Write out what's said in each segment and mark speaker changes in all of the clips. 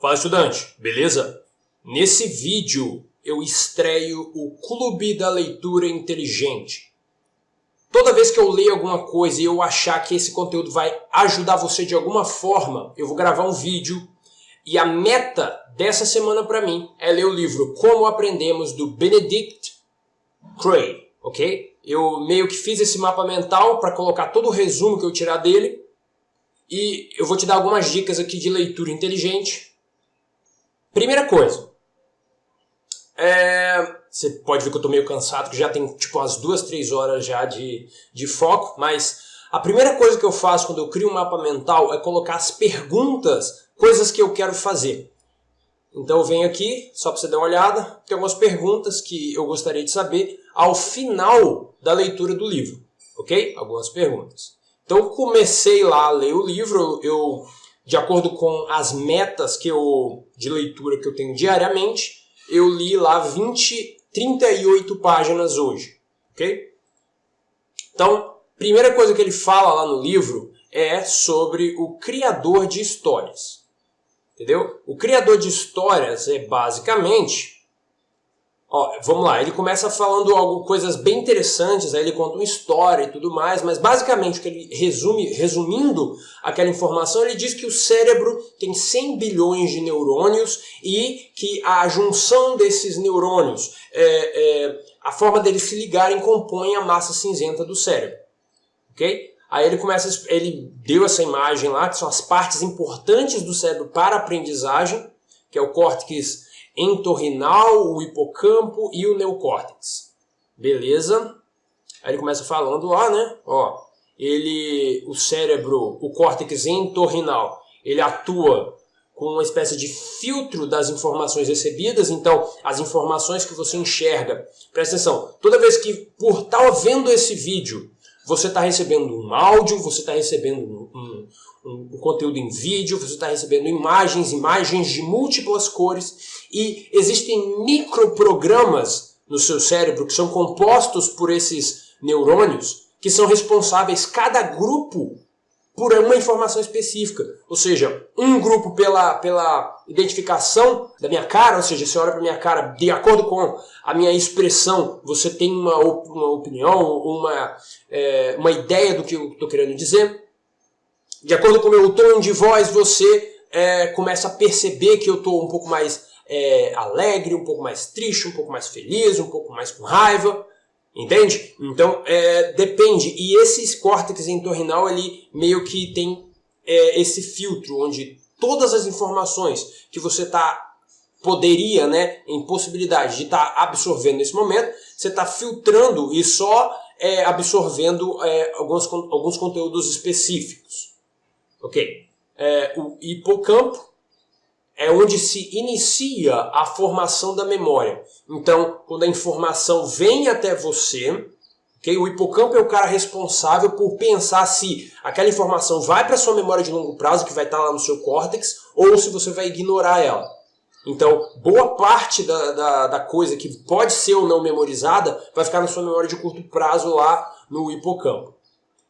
Speaker 1: Fala estudante, beleza? Nesse vídeo eu estreio o Clube da Leitura Inteligente. Toda vez que eu leio alguma coisa e eu achar que esse conteúdo vai ajudar você de alguma forma, eu vou gravar um vídeo e a meta dessa semana para mim é ler o livro Como Aprendemos do Benedict Cray, ok? Eu meio que fiz esse mapa mental para colocar todo o resumo que eu tirar dele e eu vou te dar algumas dicas aqui de leitura inteligente Primeira coisa, é, você pode ver que eu estou meio cansado, que já tem tipo umas duas, três horas já de, de foco, mas a primeira coisa que eu faço quando eu crio um mapa mental é colocar as perguntas, coisas que eu quero fazer. Então eu venho aqui, só para você dar uma olhada, tem algumas perguntas que eu gostaria de saber ao final da leitura do livro, ok? Algumas perguntas. Então comecei lá a ler o livro, eu de acordo com as metas que eu, de leitura que eu tenho diariamente, eu li lá 20, 38 páginas hoje, ok? Então, primeira coisa que ele fala lá no livro é sobre o criador de histórias, entendeu? O criador de histórias é basicamente Ó, vamos lá, ele começa falando algo, coisas bem interessantes, aí ele conta uma história e tudo mais, mas basicamente o que ele resume, resumindo aquela informação, ele diz que o cérebro tem 100 bilhões de neurônios e que a junção desses neurônios, é, é, a forma deles se ligarem compõe a massa cinzenta do cérebro. Ok? Aí ele começa, ele deu essa imagem lá, que são as partes importantes do cérebro para a aprendizagem, que é o córtex entorrinal, o hipocampo e o neocórtex. Beleza? Aí ele começa falando lá, né? Ó, ele, o cérebro, o córtex entorrinal, ele atua com uma espécie de filtro das informações recebidas, então as informações que você enxerga, presta atenção, toda vez que por estar vendo esse vídeo, você está recebendo um áudio, você está recebendo um, um, um, conteúdo em vídeo, você está recebendo imagens, imagens de múltiplas cores e existem microprogramas no seu cérebro que são compostos por esses neurônios que são responsáveis, cada grupo, por uma informação específica. Ou seja, um grupo pela, pela identificação da minha cara, ou seja, você olha para minha cara, de acordo com a minha expressão, você tem uma, uma opinião, uma, é, uma ideia do que eu estou querendo dizer. De acordo com o meu tom de voz, você é, começa a perceber que eu estou um pouco mais é, alegre, um pouco mais triste, um pouco mais feliz, um pouco mais com raiva. Entende? Então, é, depende. E esse córtex entorrinal, ele meio que tem é, esse filtro, onde todas as informações que você está poderia, né, em possibilidade de estar tá absorvendo nesse momento, você está filtrando e só é, absorvendo é, alguns, alguns conteúdos específicos. Ok. É, o hipocampo é onde se inicia a formação da memória. Então, quando a informação vem até você, okay, o hipocampo é o cara responsável por pensar se aquela informação vai para sua memória de longo prazo, que vai estar lá no seu córtex, ou se você vai ignorar ela. Então, boa parte da, da, da, coisa que pode ser ou não memorizada vai ficar na sua memória de curto prazo lá no hipocampo.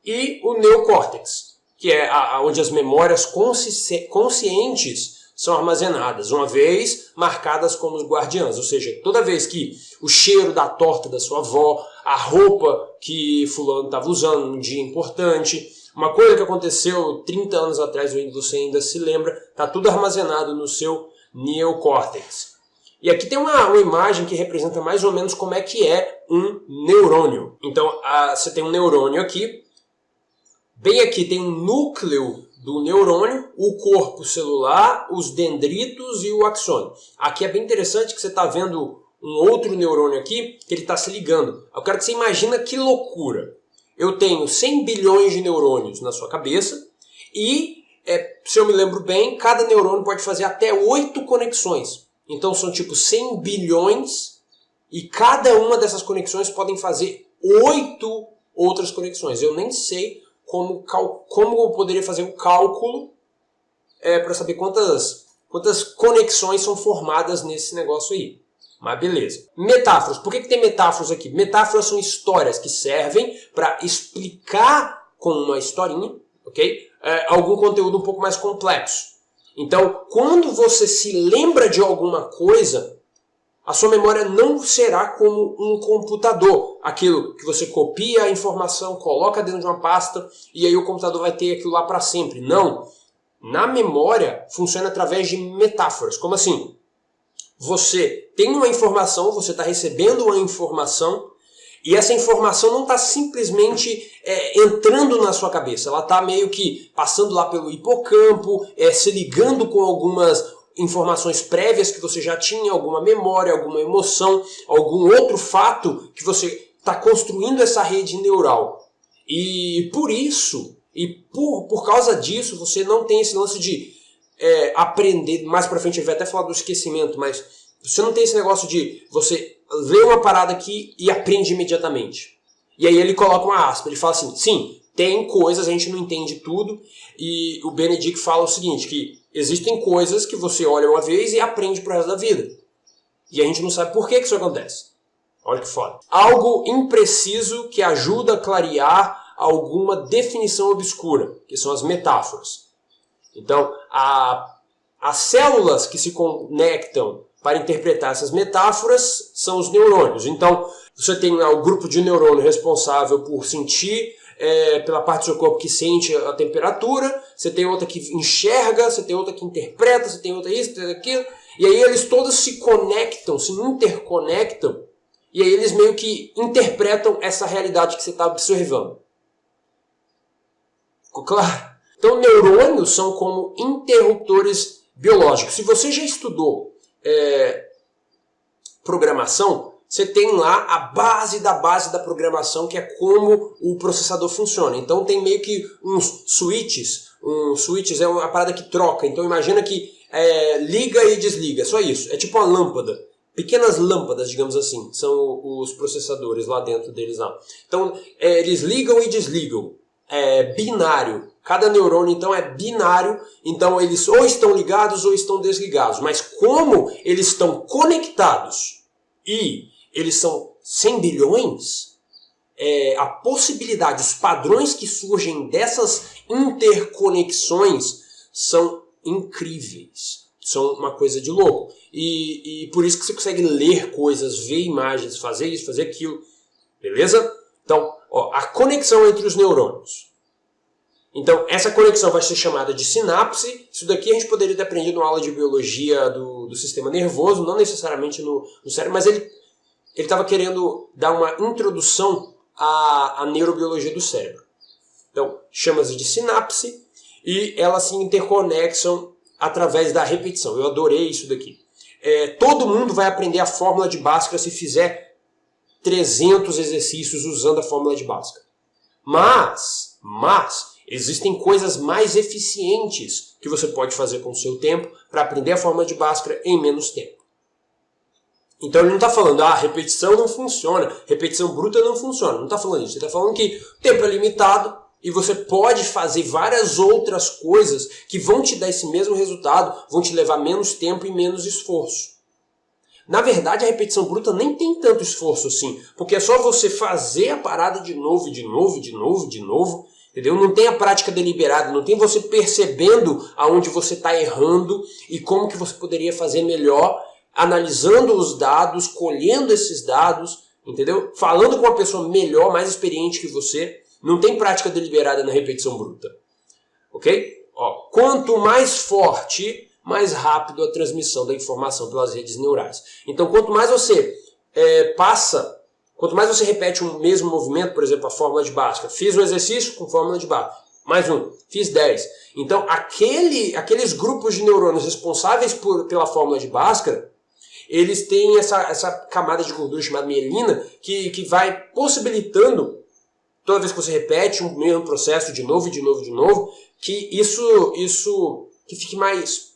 Speaker 1: E o neocórtex que é a, a, onde as memórias consci conscientes são armazenadas, uma vez marcadas como os guardiãs, ou seja, toda vez que o cheiro da torta da sua avó, a roupa que fulano estava usando num dia importante, uma coisa que aconteceu 30 anos atrás, você ainda se lembra, está tudo armazenado no seu neocórtex. E aqui tem uma, uma, imagem que representa mais ou menos como é que é um neurônio. Então, a, você tem um neurônio aqui, Bem aqui tem um núcleo do neurônio, o corpo celular, os dendritos e o axônio. Aqui é bem interessante que você está vendo um outro neurônio aqui que ele está se ligando. Eu quero que você imagina que loucura. Eu tenho 100 bilhões de neurônios na sua cabeça e, é, se eu me lembro bem, cada neurônio pode fazer até 8 conexões. Então são tipo 100 bilhões e cada uma dessas conexões podem fazer 8 outras conexões. Eu nem sei como, como eu poderia fazer um cálculo é, para saber quantas, quantas conexões são formadas nesse negócio aí. Mas beleza. Metáforas. Por que, que tem metáforas aqui? Metáforas são histórias que servem para explicar com uma historinha, ok? É, algum conteúdo um pouco mais complexo. Então, quando você se lembra de alguma coisa, a sua memória não será como um computador, aquilo que você copia a informação, coloca dentro de uma pasta e aí o computador vai ter aquilo lá para sempre. Não. Na memória funciona através de metáforas. Como assim? Você tem uma informação, você está recebendo uma informação e essa informação não está simplesmente é, entrando na sua cabeça, ela está meio que passando lá pelo hipocampo, é, se ligando com algumas informações prévias que você já tinha, alguma memória, alguma emoção, algum outro fato que você está construindo essa rede neural. E por isso, e por, por causa disso, você não tem esse lance de é, aprender, mais pra frente ele vai até falar do esquecimento, mas você não tem esse negócio de você ler uma parada aqui e aprende imediatamente. E aí ele coloca uma aspa, ele fala assim, sim, tem coisas, a gente não entende tudo, e o Benedict fala o seguinte, que existem coisas que você olha uma vez e aprende pro resto da vida. E a gente não sabe por que, que isso acontece. Olha que foda. Algo impreciso que ajuda a clarear alguma definição obscura, que são as metáforas. Então, a, as células que se conectam para interpretar essas metáforas são os neurônios. Então, você tem lá o grupo de neurônio responsável por sentir é, pela parte do seu corpo que sente a temperatura, você tem outra que enxerga, você tem outra que interpreta, você tem outra isso, tem aquilo, e aí eles todos se conectam, se interconectam, e aí eles meio que interpretam essa realidade que você está observando. Ficou claro? Então, neurônios são como interruptores biológicos. Se você já estudou é, programação, você tem lá a base da base da programação, que é como o processador funciona. Então tem meio que uns switches, um switches é uma parada que troca. Então imagina que é, liga e desliga, só isso. É tipo uma lâmpada. Pequenas lâmpadas, digamos assim, são os processadores lá dentro deles lá. Então é, eles ligam e desligam. É binário. Cada neurônio então é binário, então eles ou estão ligados ou estão desligados. Mas como eles estão conectados e eles são 100 bilhões, é, a possibilidade, os padrões que surgem dessas interconexões são incríveis. São uma coisa de louco. E, e por isso que você consegue ler coisas, ver imagens, fazer isso, fazer aquilo. Beleza? Então, ó, a conexão entre os neurônios. Então, essa conexão vai ser chamada de sinapse. Isso daqui a gente poderia ter aprendido na aula de biologia do, do sistema nervoso, não necessariamente no, no cérebro, mas ele ele estava querendo dar uma introdução à, à neurobiologia do cérebro. Então, chama-se de sinapse e elas se interconexam através da repetição. Eu adorei isso daqui. É, todo mundo vai aprender a fórmula de Bhaskara se fizer 300 exercícios usando a fórmula de Bhaskara. Mas, mas, existem coisas mais eficientes que você pode fazer com o seu tempo para aprender a fórmula de Bhaskara em menos tempo. Então ele não está falando, ah, repetição não funciona, repetição bruta não funciona. Não está falando isso. Ele está falando que o tempo é limitado e você pode fazer várias outras coisas que vão te dar esse mesmo resultado, vão te levar menos tempo e menos esforço. Na verdade, a repetição bruta nem tem tanto esforço assim, porque é só você fazer a parada de novo, de novo, de novo, de novo, entendeu? Não tem a prática deliberada, não tem você percebendo aonde você está errando e como que você poderia fazer melhor analisando os dados, colhendo esses dados, entendeu? Falando com uma pessoa melhor, mais experiente que você. Não tem prática deliberada na repetição bruta. Ok? Ó, quanto mais forte, mais rápido a transmissão da informação pelas redes neurais. Então, quanto mais você é, passa, quanto mais você repete um mesmo movimento, por exemplo, a fórmula de Bhaskara. Fiz um exercício com fórmula de Bhaskara. Mais um. Fiz 10. Então, aquele, aqueles grupos de neurônios responsáveis por, pela fórmula de Bhaskara eles têm essa, essa camada de gordura chamada mielina que, que vai possibilitando, toda vez que você repete um mesmo processo de novo, de novo, de novo, que isso, isso que fique mais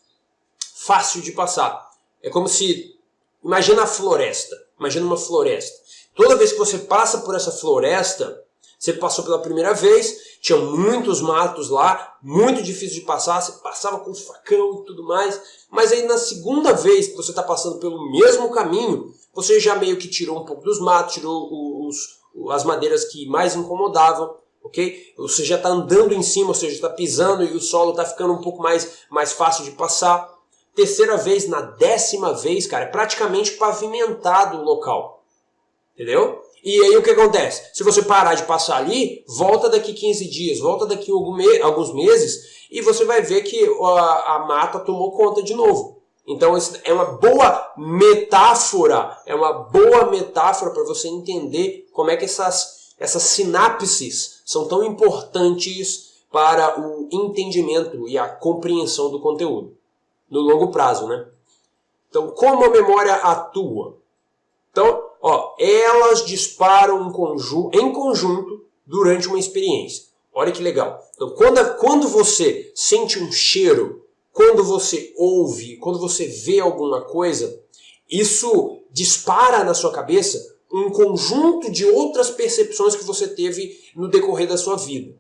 Speaker 1: fácil de passar. É como se, imagina a floresta, imagina uma floresta. Toda vez que você passa por essa floresta, você passou pela primeira vez, tinha muitos matos lá, muito difícil de passar, você passava com facão e tudo mais, mas aí na segunda vez que você está passando pelo mesmo caminho, você já meio que tirou um pouco dos matos, tirou os, as madeiras que mais incomodavam, ok? Você já está andando em cima, ou seja, está pisando e o solo está ficando um pouco mais, mais fácil de passar. Terceira vez, na décima vez, cara, é praticamente pavimentado o local. Entendeu? E aí o que acontece? Se você parar de passar ali, volta daqui 15 dias, volta daqui alguns meses e você vai ver que a, a mata tomou conta de novo. Então é uma boa metáfora, é uma boa metáfora para você entender como é que essas, essas sinapses são tão importantes para o entendimento e a compreensão do conteúdo no longo prazo, né? Então, como a memória atua? Então, ó, elas disparam em, conju em conjunto durante uma experiência. Olha que legal. Então, quando, quando você sente um cheiro, quando você ouve, quando você vê alguma coisa, isso dispara na sua cabeça um conjunto de outras percepções que você teve no decorrer da sua vida.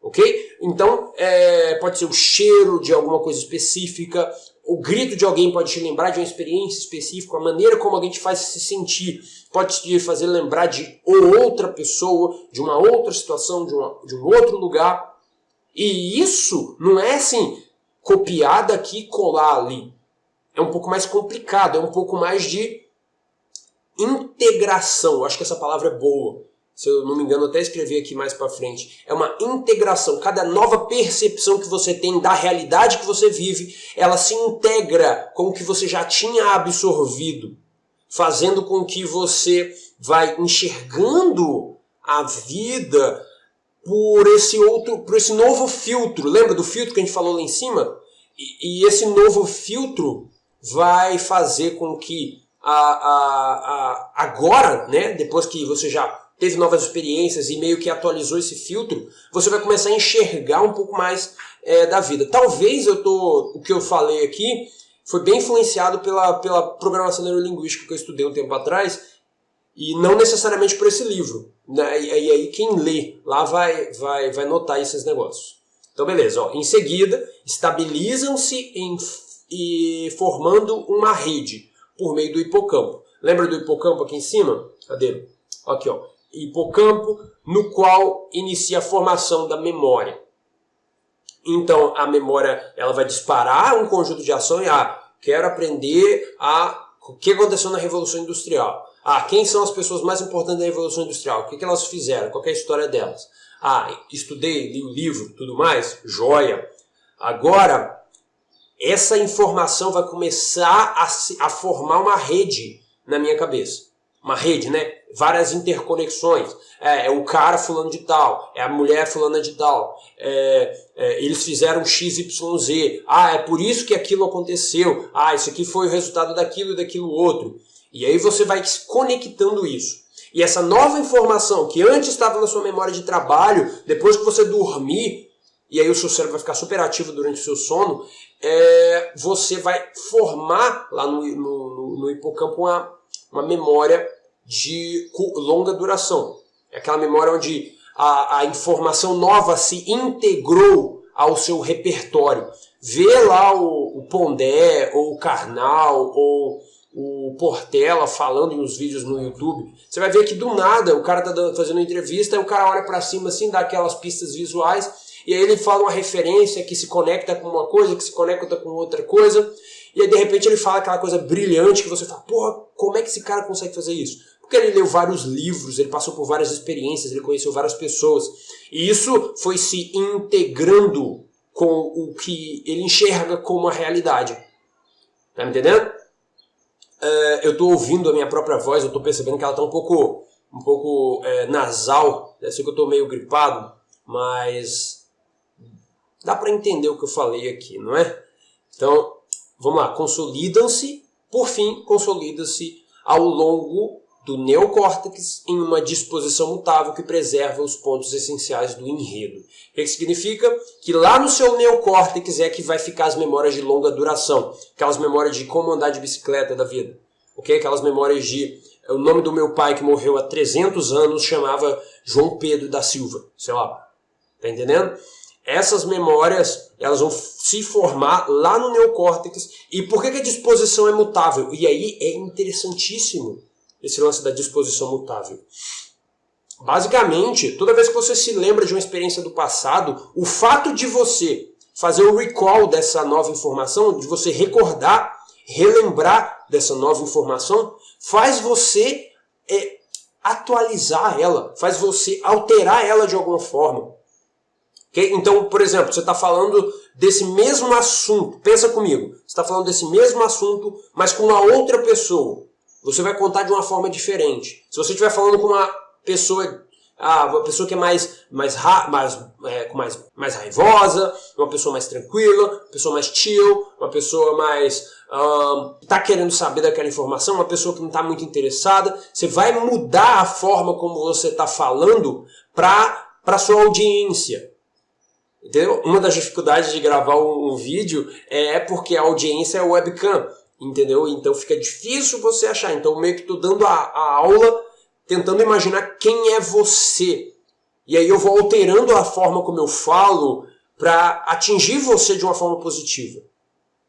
Speaker 1: Ok? Então, é, pode ser o cheiro de alguma coisa específica, o grito de alguém pode te lembrar de uma experiência específica, a maneira como alguém te faz se sentir pode te fazer lembrar de outra pessoa, de uma outra situação, de, uma, de um outro lugar. E isso não é assim, copiar daqui e colar ali. É um pouco mais complicado, é um pouco mais de integração. Eu acho que essa palavra é boa se eu não me engano, até escrevi aqui mais para frente, é uma integração. Cada nova percepção que você tem da realidade que você vive, ela se integra com o que você já tinha absorvido, fazendo com que você vai enxergando a vida por esse outro, por esse novo filtro. Lembra do filtro que a gente falou lá em cima? E, e esse novo filtro vai fazer com que a, a, a, agora, né, depois que você já teve novas experiências e meio que atualizou esse filtro, você vai começar a enxergar um pouco mais é, da vida. Talvez eu tô, o que eu falei aqui foi bem influenciado pela, pela programação neurolinguística que eu estudei um tempo atrás e não necessariamente por esse livro. Né? E, e aí quem lê lá vai, vai, vai notar esses negócios. Então beleza, ó. em seguida estabilizam-se em, e formando uma rede por meio do hipocampo. Lembra do hipocampo aqui em cima? Cadê? Aqui, ó hipocampo, no qual inicia a formação da memória. Então, a memória ela vai disparar um conjunto de ações. Ah, quero aprender a o que aconteceu na Revolução Industrial. Ah, quem são as pessoas mais importantes da Revolução Industrial? O que, que elas fizeram? Qual é a história delas? Ah, estudei, li o livro, tudo mais? Joia! Agora, essa informação vai começar a, se, a formar uma rede na minha cabeça. Uma rede, né? várias interconexões. É, é, o cara fulano de tal, é a mulher fulana de tal. É, é, eles fizeram XYZ. Ah, é por isso que aquilo aconteceu. Ah, isso aqui foi o resultado daquilo e daquilo outro. E aí você vai conectando isso. E essa nova informação que antes estava na sua memória de trabalho, depois que você dormir, e aí o seu cérebro vai ficar super ativo durante o seu sono, é, você vai formar lá no, no, no hipocampo uma, uma memória de longa duração. É aquela memória onde a, a informação nova se integrou ao seu repertório. Vê lá o, o Pondé, ou o Karnal, ou o Portela falando nos vídeos no YouTube, você vai ver que do nada o cara tá fazendo uma entrevista, o cara olha para cima assim, dá aquelas pistas visuais, e aí ele fala uma referência que se conecta com uma coisa, que se conecta com outra coisa, e aí de repente ele fala aquela coisa brilhante que você fala, porra, como é que esse cara consegue fazer isso? Porque ele leu vários livros, ele passou por várias experiências, ele conheceu várias pessoas. E isso foi se integrando com o que ele enxerga como a realidade. Tá me entendendo? Uh, eu estou ouvindo a minha própria voz, eu estou percebendo que ela está um pouco, um pouco é, nasal. Deve ser que eu estou meio gripado, mas dá para entender o que eu falei aqui, não é? Então, vamos lá. Consolidam-se, por fim, consolidam-se ao longo do neocórtex em uma disposição mutável que preserva os pontos essenciais do enredo. O que significa? Que lá no seu neocórtex é que vai ficar as memórias de longa duração, aquelas memórias de como andar de bicicleta da vida, ok? Aquelas memórias de o nome do meu pai que morreu há 300 anos chamava João Pedro da Silva, sei lá, tá entendendo? Essas memórias elas vão se formar lá no neocórtex. E por que, que a disposição é mutável? E aí é interessantíssimo esse lance da disposição mutável. Basicamente, toda vez que você se lembra de uma experiência do passado, o fato de você fazer o recall dessa nova informação, de você recordar, relembrar dessa nova informação, faz você é, atualizar ela, faz você alterar ela de alguma forma. Okay? Então, por exemplo, você está falando desse mesmo assunto, pensa comigo, você está falando desse mesmo assunto, mas com uma outra pessoa. Você vai contar de uma forma diferente. Se você estiver falando com uma pessoa ah, uma pessoa que é mais, mais, mais, é, mais, mais raivosa, uma pessoa mais tranquila, uma pessoa mais chill, uma pessoa mais um, tá querendo saber daquela informação, uma pessoa que não está muito interessada. Você vai mudar a forma como você está falando para a sua audiência. Entendeu? Uma das dificuldades de gravar um, vídeo é porque a audiência é webcam. Entendeu? Então fica difícil você achar. Então meio que estou dando a, a aula tentando imaginar quem é você. E aí eu vou alterando a forma como eu falo para atingir você de uma forma positiva.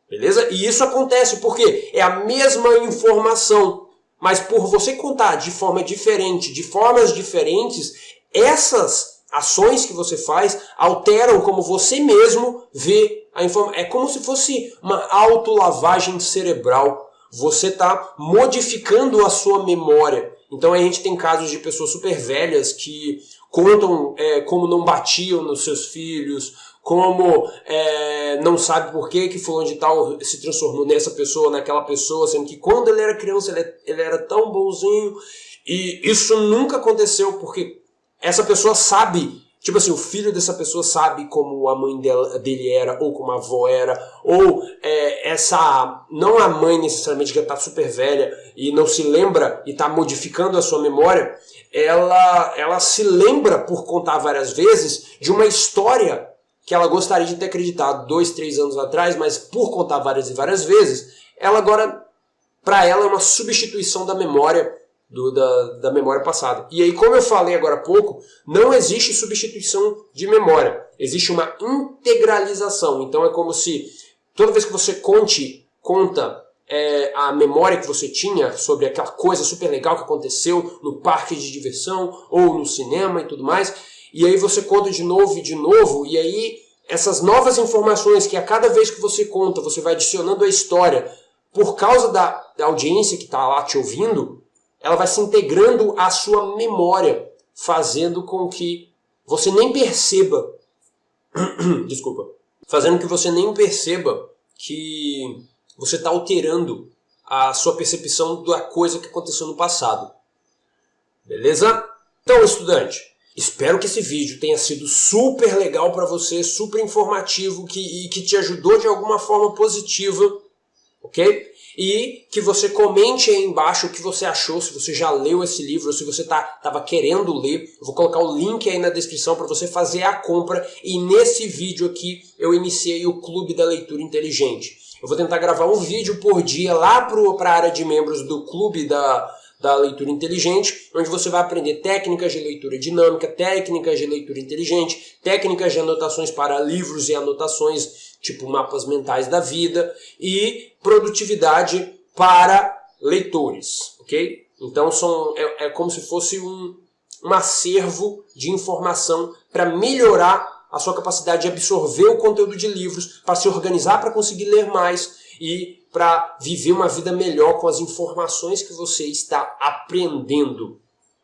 Speaker 1: Beleza? E isso acontece porque é a mesma informação, mas por você contar de forma diferente, de formas diferentes, essas ações que você faz alteram como você mesmo vê a informação. É como se fosse uma autolavagem cerebral. Você está modificando a sua memória. Então a gente tem casos de pessoas super velhas que contam é, como não batiam nos seus filhos, como é, não sabe por que que fulano de tal se transformou nessa pessoa, naquela pessoa, sendo que quando ele era criança ele, ele era tão bonzinho. E isso nunca aconteceu porque essa pessoa sabe Tipo assim, o filho dessa pessoa sabe como a mãe dela, dele era, ou como a avó era, ou é, essa. Não a mãe necessariamente que está super velha e não se lembra e está modificando a sua memória, ela, ela se lembra por contar várias vezes de uma história que ela gostaria de ter acreditado dois, três anos atrás, mas por contar várias e várias vezes, ela agora, para ela, é uma substituição da memória do, da, da memória passada. E aí, como eu falei agora há pouco, não existe substituição de memória. Existe uma integralização. Então é como se toda vez que você conte, conta é, a memória que você tinha sobre aquela coisa super legal que aconteceu no parque de diversão ou no cinema e tudo mais, e aí você conta de novo e de novo, e aí essas novas informações que a cada vez que você conta, você vai adicionando a história, por causa da, da audiência que está lá te ouvindo, ela vai se integrando à sua memória, fazendo com que você nem perceba, desculpa, fazendo que você nem perceba que você está alterando a sua percepção da coisa que aconteceu no passado. Beleza? Então, estudante, espero que esse vídeo tenha sido super legal para você, super informativo que, e que te ajudou de alguma forma positiva, ok? e que você comente aí embaixo o que você achou, se você já leu esse livro, se você estava tá, querendo ler. Eu vou colocar o link aí na descrição para você fazer a compra e nesse vídeo aqui eu iniciei o Clube da Leitura Inteligente. Eu vou tentar gravar um vídeo por dia lá para a área de membros do Clube da, da Leitura Inteligente, onde você vai aprender técnicas de leitura dinâmica, técnicas de leitura inteligente, técnicas de anotações para livros e anotações tipo mapas mentais da vida, e produtividade para leitores, ok? Então são, é, é como se fosse um, um acervo de informação para melhorar a sua capacidade de absorver o conteúdo de livros, para se organizar para conseguir ler mais e para viver uma vida melhor com as informações que você está aprendendo.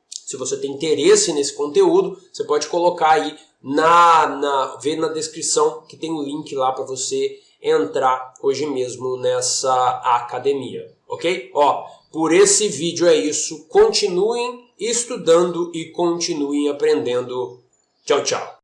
Speaker 1: Se você tem interesse nesse conteúdo, você pode colocar aí na, na ver na descrição que tem um link lá para você entrar hoje mesmo nessa academia, ok? Ó, por esse vídeo é isso. Continuem estudando e continuem aprendendo. Tchau, tchau.